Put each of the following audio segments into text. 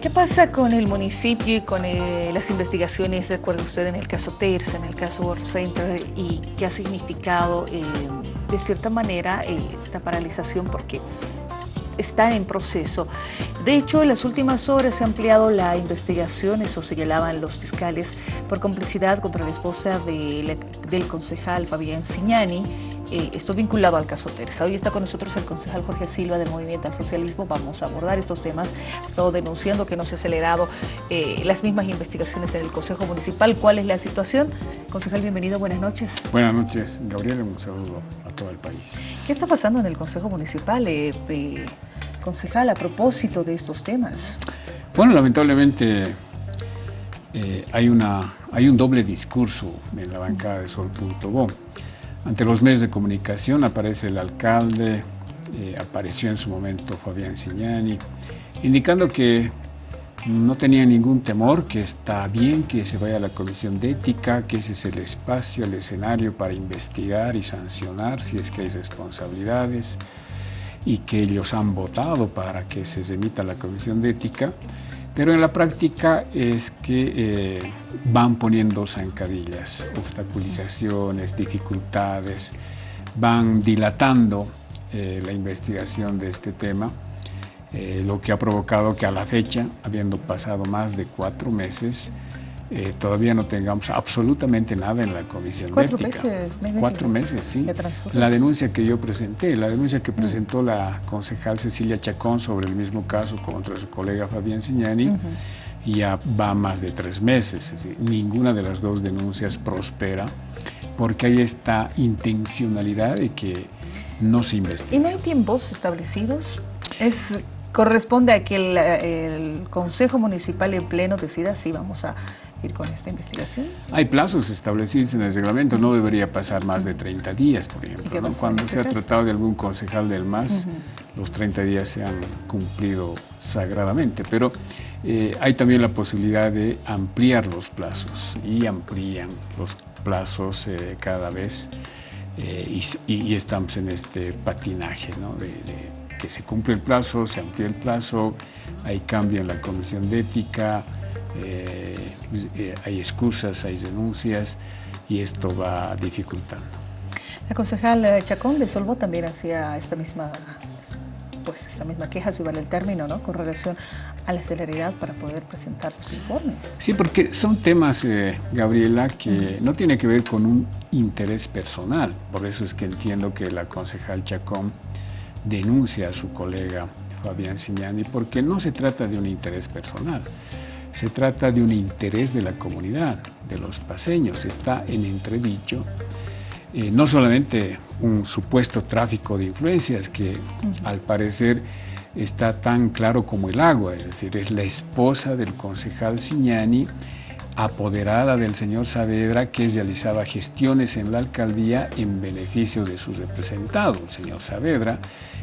¿Qué pasa con el municipio y con eh, las investigaciones, recuerda usted, en el caso Terza, en el caso World Center, y qué ha significado, eh, de cierta manera, eh, esta paralización? Porque está en proceso. De hecho, en las últimas horas se ha ampliado la investigación, eso señalaban los fiscales, por complicidad contra la esposa del concejal Fabián Signani, eh, esto vinculado al caso Teresa. Hoy está con nosotros el concejal Jorge Silva del Movimiento al Socialismo. Vamos a abordar estos temas. Ha estado denunciando que no se ha acelerado eh, las mismas investigaciones en el Consejo Municipal. ¿Cuál es la situación? Concejal, bienvenido. Buenas noches. Buenas noches, Gabriel. Un saludo a todo el país. ¿Qué está pasando en el Consejo Municipal, eh, concejal, a propósito de estos temas? Bueno, lamentablemente hay, una, hay un doble discurso en la bancada de Sol.bo. Ante los medios de comunicación aparece el alcalde, eh, apareció en su momento Fabián Signani, indicando que no tenía ningún temor, que está bien que se vaya a la comisión de ética, que ese es el espacio, el escenario para investigar y sancionar si es que hay responsabilidades y que ellos han votado para que se emita la comisión de ética pero en la práctica es que eh, van poniendo zancadillas, obstaculizaciones, dificultades, van dilatando eh, la investigación de este tema, eh, lo que ha provocado que a la fecha, habiendo pasado más de cuatro meses, eh, todavía no tengamos absolutamente nada en la comisión ¿Cuatro ética. meses? Cuatro meses, sí. La denuncia que yo presenté, la denuncia que mm. presentó la concejal Cecilia Chacón sobre el mismo caso contra su colega Fabián Signani, ya va más de tres meses. ninguna de las dos denuncias prospera porque hay esta intencionalidad de que no se investigue. ¿Y no hay tiempos establecidos? Es corresponde a que el, el, Consejo Municipal en pleno decida si vamos a ir con esta investigación? Hay plazos establecidos en el reglamento, no debería pasar más de 30 días, por ejemplo. Cuando este se ha tratado de algún concejal del MAS, los 30 días se han cumplido sagradamente, pero eh, hay también la posibilidad de ampliar los plazos y amplían los plazos eh, cada vez eh, y, estamos en este patinaje, ¿no? de, que se cumple el plazo, se amplía el plazo, cambio en la comisión de ética, eh, pues, eh, hay excusas, hay denuncias y esto va dificultando. La concejal eh, Chacón de Solvo también hacía esta misma, pues esta misma queja, si vale el término, ¿no? con relación a la celeridad para poder presentar los informes. Sí, porque son temas, Gabriela, que no tiene que ver con un interés personal. Por eso es que entiendo que la concejal Chacón denuncia a su colega Fabián Signani, porque no se trata de un interés personal. Se trata de un interés de la comunidad, de los paseños. Está en entredicho eh, no solamente un supuesto tráfico de influencias que al parecer está tan claro como el agua, es decir, es la esposa del concejal Signani, apoderada del señor Saavedra, que realizaba gestiones en la alcaldía en beneficio de su representado, el señor Saavedra,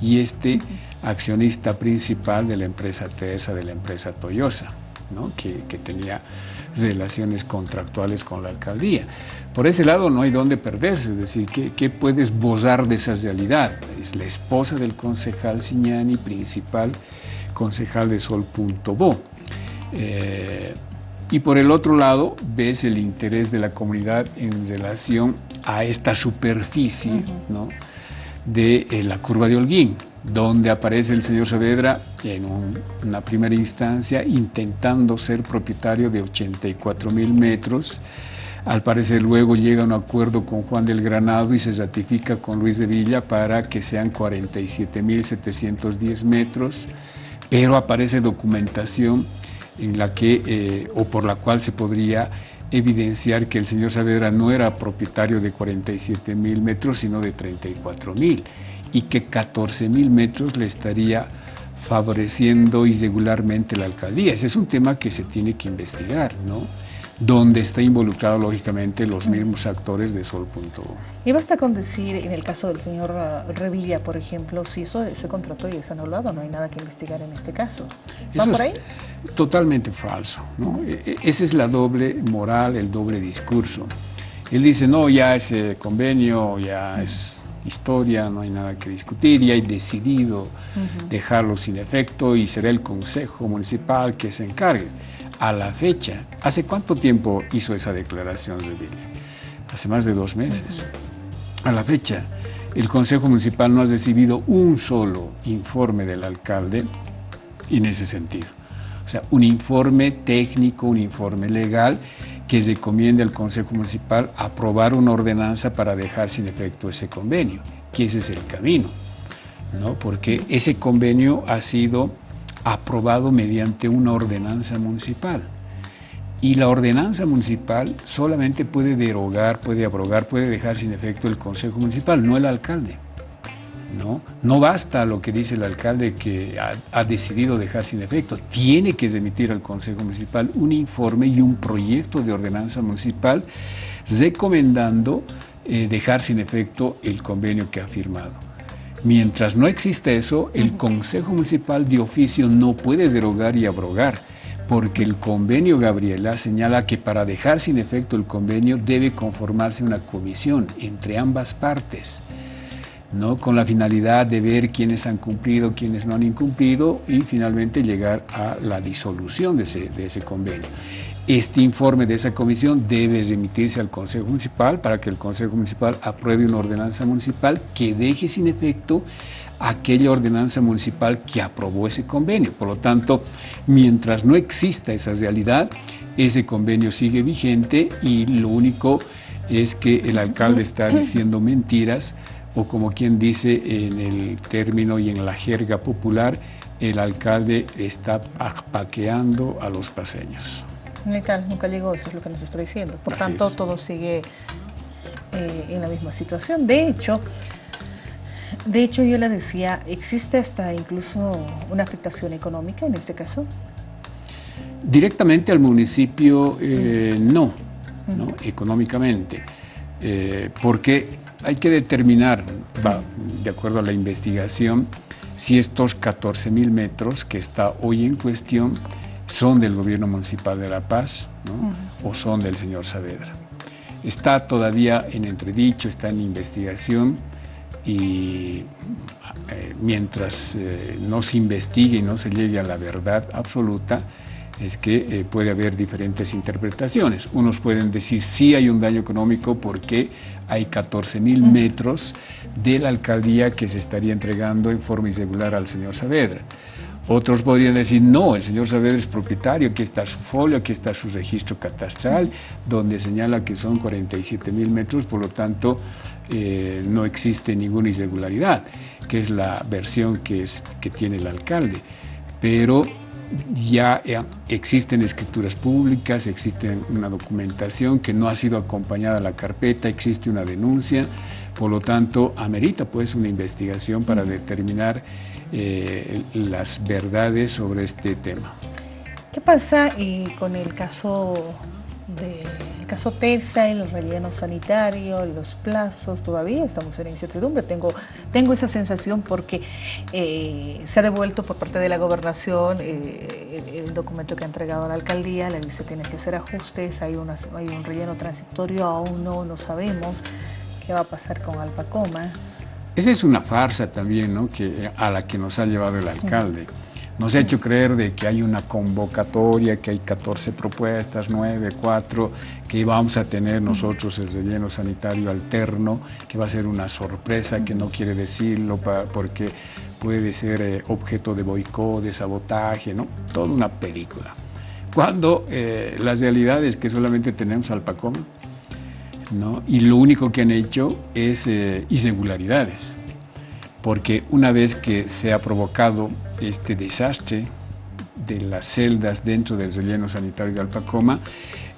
y este accionista principal de la empresa TESA, de la empresa Toyosa que, tenía relaciones contractuales con la alcaldía. Por ese lado no hay dónde perderse, es decir, ¿qué, puedes bozar de esa realidad? Es la esposa del concejal Siñani, principal concejal de Sol.bo. Eh, y por el otro lado, ves el interés de la comunidad en relación a esta superficie de eh, la curva de Holguín donde aparece el señor Saavedra en una primera instancia intentando ser propietario de 84 mil metros. Al parecer luego llega a un acuerdo con Juan del Granado y se ratifica con Luis de Villa para que sean 47 mil 710 metros, pero aparece documentación en la que, eh, o por la cual se podría evidenciar que el señor Saavedra no era propietario de 47 mil metros, sino de 34 mil y que 14 mil metros le estaría favoreciendo irregularmente la alcaldía. Ese es un tema que se tiene que investigar, ¿no? donde está involucrado lógicamente los mismos actores de Sol.bo. Y basta con decir, en el caso del señor uh, Revilla, por ejemplo, si eso se contrató y es anulado, no hay nada que investigar en este caso. ¿Van por ahí? totalmente falso. ¿no? E, e, esa es la doble moral, el doble discurso. Él dice, no, ya ese convenio ya es historia, no hay nada que discutir y hay decidido dejarlo sin efecto y será el Consejo Municipal que se encargue. A la fecha, ¿hace cuánto tiempo hizo esa declaración de Hace más de dos meses. A la fecha, el Consejo Municipal no ha recibido un solo informe del alcalde en ese sentido. O sea, un informe técnico, un informe legal que recomiende al Consejo Municipal aprobar una ordenanza para dejar sin efecto ese convenio, que ese es el camino, ¿no? porque ese convenio ha sido aprobado mediante una ordenanza municipal. Y la ordenanza municipal solamente puede derogar, puede abrogar, puede dejar sin efecto el Consejo Municipal, no el alcalde. ¿No? No basta lo que dice el alcalde que ha, decidido dejar sin efecto, tiene que remitir al Consejo Municipal un informe y un proyecto de ordenanza municipal recomendando eh, dejar sin efecto el convenio que ha firmado. Mientras no exista eso, el Consejo Municipal de oficio no puede derogar y abrogar, porque el convenio, Gabriela, señala que para dejar sin efecto el convenio debe conformarse una comisión entre ambas partes. ¿No? con la finalidad de ver quiénes han cumplido, quiénes no han incumplido y finalmente llegar a la disolución de ese, de ese convenio. Este informe de esa comisión debe remitirse al Consejo Municipal para que el Consejo Municipal apruebe una ordenanza municipal que deje sin efecto aquella ordenanza municipal que aprobó ese convenio. Por lo tanto, mientras no exista esa realidad, ese convenio sigue vigente y lo único es que el alcalde está diciendo mentiras o como quien dice en el término y en la jerga popular, el alcalde está paqueando a los paseños. Nunca llegó, eso es lo que nos está diciendo. Por tanto, todo sigue eh, en la misma situación. De hecho, de hecho, yo le decía, ¿existe hasta incluso una afectación económica en este caso? Directamente al municipio, eh, no, no, económicamente, eh, porque hay que determinar, de acuerdo a la investigación, si estos 14 mil metros que está hoy en cuestión son del gobierno municipal de La Paz o son del señor Saavedra. Está todavía en entredicho, está en investigación y eh, mientras eh, no se investigue y no se llegue a la verdad absoluta, es que eh, puede haber diferentes interpretaciones. Unos pueden decir sí hay un daño económico porque hay 14 mil metros de la alcaldía que se estaría entregando en forma irregular al señor Saavedra. Otros podrían decir, no, el señor Saavedra es propietario, aquí está su folio, aquí está su registro catastral, donde señala que son 47 mil metros, por lo tanto eh, no existe ninguna irregularidad, que es la versión que, es, que tiene el alcalde. Pero ya eh, existen escrituras públicas, existe una documentación que no ha sido acompañada a la carpeta, existe una denuncia, por lo tanto, amerita pues una investigación para determinar eh, las verdades sobre este tema. ¿Qué pasa eh, con el caso de caso TESA, el relleno sanitario, los plazos, todavía estamos en incertidumbre. Tengo, tengo esa sensación porque eh, se ha devuelto por parte de la gobernación eh, el, documento que ha entregado a la alcaldía, le dice tiene que hacer ajustes, hay, hay un relleno transitorio, aún no, no sabemos qué va a pasar con Alpacoma. Esa es una farsa también, ¿no? que, a la que nos ha llevado el alcalde. Nos ha hecho creer de que hay una convocatoria, que hay 14 propuestas, 9, 4, que vamos a tener nosotros el relleno sanitario alterno, que va a ser una sorpresa, que no quiere decirlo porque puede ser eh, objeto de boicot, de sabotaje, ¿no? Toda una película. Cuando eh, la realidad es que solamente tenemos Alpacom, ¿no? Y lo único que han hecho es eh, irregularidades porque una vez que se ha provocado este desastre de las celdas dentro del relleno sanitario de Alpacoma,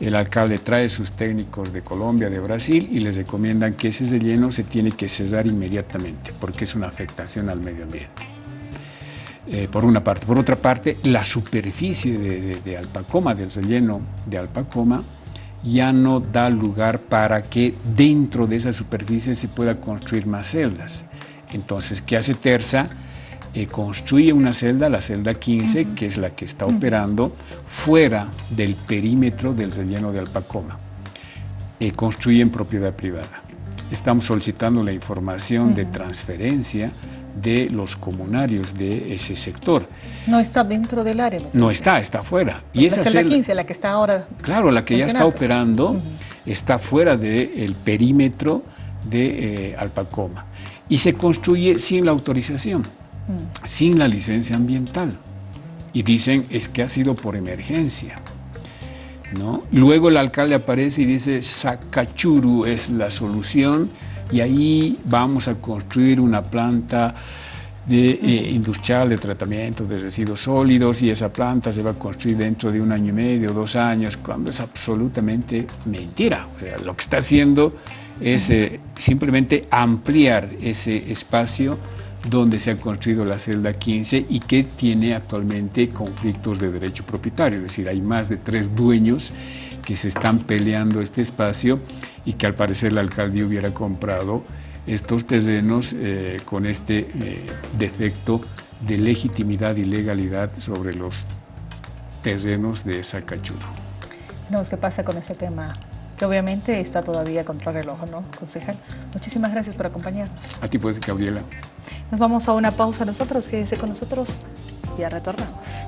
el alcalde trae sus técnicos de Colombia, de Brasil, y les recomiendan que ese relleno se tiene que cerrar inmediatamente, porque es una afectación al medio ambiente. Eh, por una parte. Por otra parte, la superficie de, de Alpacoma, del relleno de Alpacoma, ya no da lugar para que dentro de esa superficie se pueda construir más celdas. Entonces, ¿qué hace Terza? Eh, construye una celda, la celda 15, que es la que está operando fuera del perímetro del relleno de Alpacoma. Eh, construye en propiedad privada. estamos solicitando la información de transferencia de los comunarios de ese sector. No está dentro del área. No está, está fuera. Y esa es la 15, la que está ahora. Claro, la que ya está operando está fuera del perímetro de eh, Alpacoma y se construye sin la autorización, mm. sin la licencia ambiental. Y dicen es que ha sido por emergencia. ¿no? Luego el alcalde aparece y dice Sacachuru es la solución y ahí vamos a construir una planta de, eh, industrial de tratamiento de residuos sólidos y esa planta se va a construir dentro de un año y medio, dos años, cuando es absolutamente mentira. O sea, lo que está haciendo es eh, simplemente ampliar ese espacio donde se ha construido la celda 15 y que tiene actualmente conflictos de derecho propietario, es decir, hay más de tres dueños que se están peleando este espacio y que al parecer la alcaldía hubiera comprado estos terrenos eh, con este eh, defecto de legitimidad y legalidad sobre los terrenos de Sacachuro. No, ¿qué pasa con ese tema? Que obviamente está todavía contra el reloj, ¿no, concejal? Muchísimas gracias por acompañarnos. A ti, pues, Gabriela. Nos vamos a una pausa nosotros, quédese con nosotros, ya retornamos.